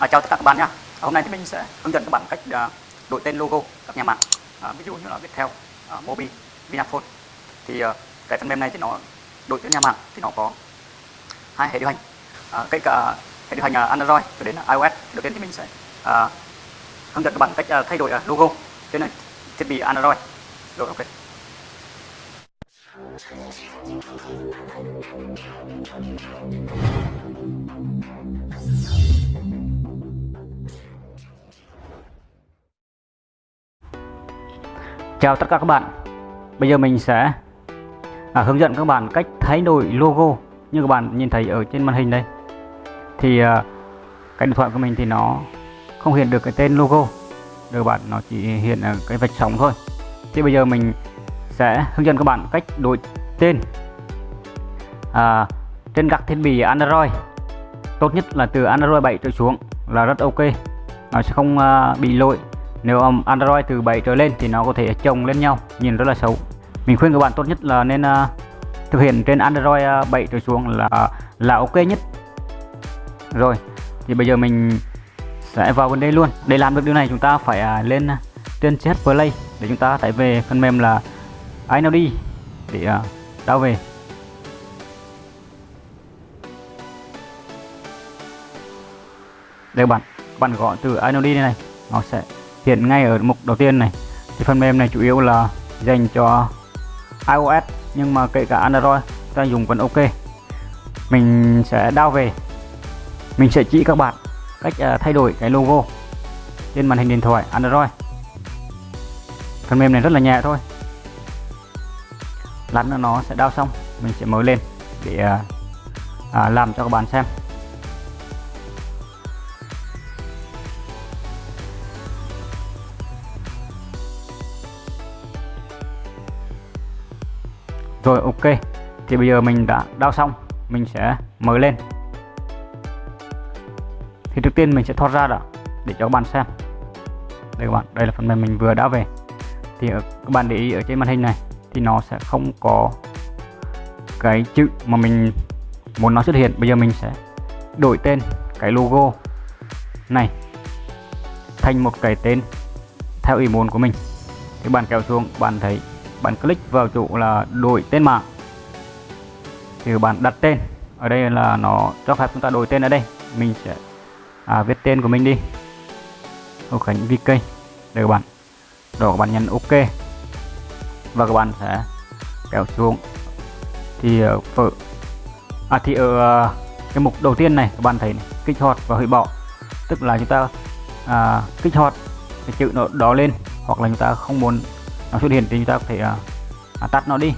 À, chào tất cả các bạn nhé. Hôm nay thì mình sẽ hướng dẫn các bạn cách uh, đổi tên logo các nhà mạng. À, ví dụ như là Viettel, uh, Mobi, Vinaphone. Thì uh, cái phần mềm này thì nó đổi tên nhà mạng thì nó có hai hệ điều hành. À, cái cả hệ điều hành uh, Android cho đến iOS. Đầu tiên thì mình sẽ uh, hướng dẫn các bạn cách uh, thay đổi uh, logo trên này, thiết bị Android. Rồi ok. Chào tất cả các bạn. Bây giờ mình sẽ à, hướng dẫn các bạn cách thay đổi logo như các bạn nhìn thấy ở trên màn hình đây. Thì à, cái điện thoại của mình thì nó không hiện được cái tên logo được bạn nó chỉ hiện ở cái vạch sóng thôi. Thì bây giờ mình sẽ hướng dẫn các bạn cách đổi tên. À, trên các thiết bị Android tốt nhất là từ Android 7 trở xuống là rất ok. Nó sẽ không à, bị lỗi. Nếu Android từ 7 trở lên thì nó có thể chồng lên nhau nhìn rất là xấu. Mình khuyên các bạn tốt nhất là nên à, thực hiện trên Android à, 7 trở xuống là là ok nhất. Rồi thì bây giờ mình sẽ vào vấn đề luôn. Để làm được điều này chúng ta phải uh, lên trên CH Play để chúng ta tải về phần mềm là iNody để à, uh, đau về. Đây các bạn các bạn gõ từ iNody này, này nó sẽ hiện ngay ở mục đầu tiên này. Thì phần mềm này chủ yếu là dành cho iOS nhưng mà kể cả Android ta dùng vẫn ok. Mình sẽ đao về. Mình sẽ chỉ các bạn cách uh, thay đổi cái logo trên màn hình điện thoại Android. Phần mềm này rất là nhẹ thôi lát nữa nó sẽ đao xong mình sẽ mới lên để à, à, làm cho các bạn xem. Rồi ok. Thì bây giờ mình đã đao xong mình sẽ mới lên. Thì trước tiên mình sẽ thoát ra đã để cho các bạn xem. Đây các bạn đây là phần mềm mình vừa đã về. Thì ờ, các bạn để ý ở trên màn hình này thì nó sẽ không có cái chữ mà mình muốn nó xuất hiện. Bây giờ mình sẽ đổi tên cái logo này thành một cái tên theo ý muốn của mình. Thì bạn kéo xuống bạn thấy bạn click vào chỗ là đổi tên mạng. Thì bạn đặt tên. Ở đây là nó cho phép chúng ta đổi tên ở đây. Mình sẽ à, viết tên của mình đi. Hồ Khánh VK đây các bạn. Rồi các bạn nhấn OK và các bạn sẽ kéo xuống. Thì ờ, ở à thì ở cái mục đầu tiên này các bạn thấy này, kích hoạt và hủy bỏ. Tức là chúng ta à, kích hoạt cái chữ nó đó lên hoặc là chúng ta không muốn nó xuất hiện thì chúng ta có thể à, à, tắt nó đi.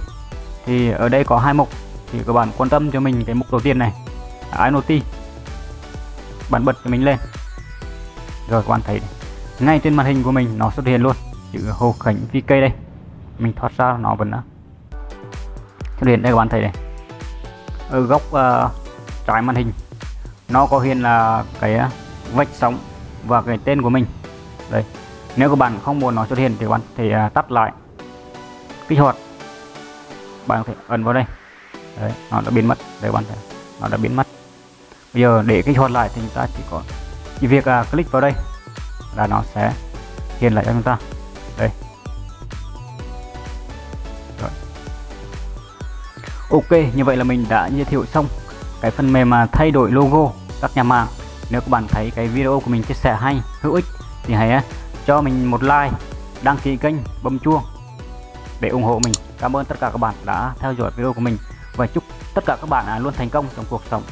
Thì ở đây có hai mục thì các bạn quan tâm cho mình cái mục đầu tiên này iNoti bạn bật cho mình lên. Rồi các bạn thấy ngay trên màn hình của mình nó xuất hiện luôn chữ Hồ Khánh VK đây mình thoát ra nó vẫn ờ, cho hiện đây các bạn thấy này. Ở góc uh, trái màn hình nó có hiện là cái ờ, vạch sóng và cái tên của mình. Đây nếu các bạn không muốn nó xuất hiện thì các bạn thể uh, tắt lại kích hoạt. Bạn có thể ấn vào đây. Đấy nó đã biến mất. Đây các bạn thấy nó đã biến mất. Bây giờ để kích hoạt lại thì chúng ta chỉ có chỉ việc uh, click vào đây là nó sẽ hiện lại cho chúng ta. Đây. Ok, như vậy là mình đã giới thiệu xong cái phần mềm mà thay đổi logo các nhà mạng. Nếu các bạn thấy cái video của mình chia sẻ hay, hữu ích thì hãy cho mình một like, đăng ký kênh, bấm chuông để ủng hộ mình. Cảm ơn tất cả các bạn đã theo dõi video của mình và chúc tất cả các bạn à, luôn thành công trong cuộc sống.